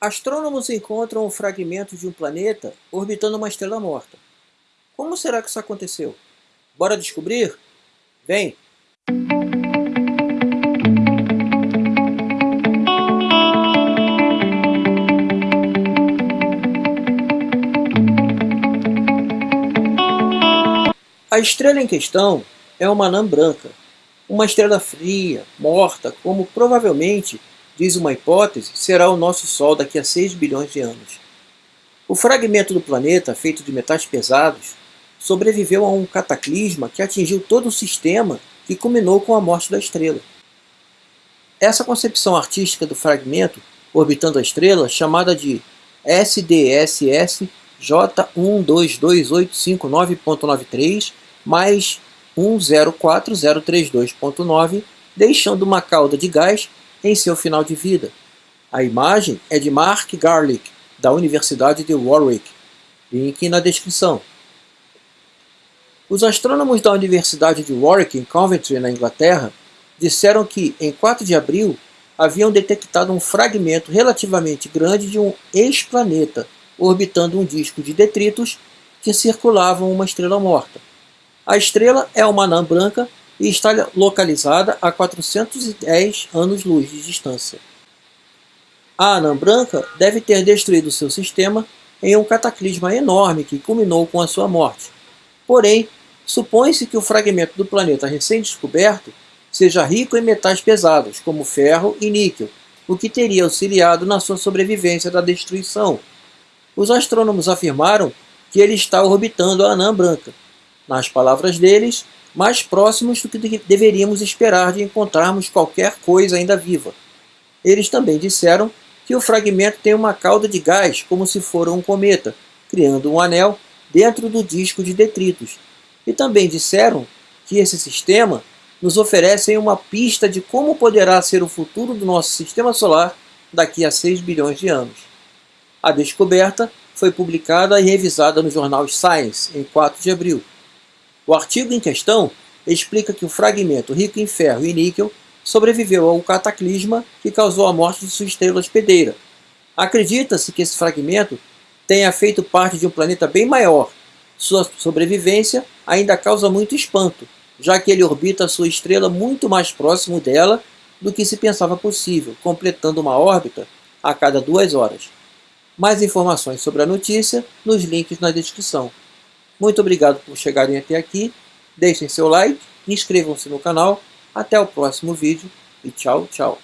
Astrônomos encontram um fragmento de um planeta orbitando uma estrela morta. Como será que isso aconteceu? Bora descobrir? Vem! A estrela em questão é uma anã branca, uma estrela fria, morta, como provavelmente diz uma hipótese, será o nosso Sol daqui a 6 bilhões de anos. O fragmento do planeta, feito de metais pesados, sobreviveu a um cataclisma que atingiu todo o sistema que culminou com a morte da estrela. Essa concepção artística do fragmento orbitando a estrela, chamada de SDSS J122859.93 mais 104032.9, deixando uma cauda de gás em seu final de vida. A imagem é de Mark Garlick, da Universidade de Warwick. Link na descrição. Os astrônomos da Universidade de Warwick, em Coventry, na Inglaterra, disseram que, em 4 de abril, haviam detectado um fragmento relativamente grande de um ex-planeta orbitando um disco de detritos que circulavam uma estrela morta. A estrela é uma anã branca e está localizada a 410 anos-luz de distância. A anã branca deve ter destruído seu sistema em um cataclisma enorme que culminou com a sua morte. Porém, supõe-se que o fragmento do planeta recém-descoberto seja rico em metais pesados, como ferro e níquel, o que teria auxiliado na sua sobrevivência da destruição. Os astrônomos afirmaram que ele está orbitando a anã branca. Nas palavras deles, mais próximos do que deveríamos esperar de encontrarmos qualquer coisa ainda viva. Eles também disseram que o fragmento tem uma cauda de gás como se for um cometa, criando um anel dentro do disco de detritos. E também disseram que esse sistema nos oferece uma pista de como poderá ser o futuro do nosso sistema solar daqui a 6 bilhões de anos. A descoberta foi publicada e revisada no jornal Science em 4 de abril. O artigo em questão explica que o fragmento rico em ferro e níquel sobreviveu ao cataclisma que causou a morte de sua estrela hospedeira. Acredita-se que esse fragmento tenha feito parte de um planeta bem maior. Sua sobrevivência ainda causa muito espanto, já que ele orbita sua estrela muito mais próximo dela do que se pensava possível, completando uma órbita a cada duas horas. Mais informações sobre a notícia nos links na descrição. Muito obrigado por chegarem até aqui. Deixem seu like, inscrevam-se no canal. Até o próximo vídeo e tchau, tchau.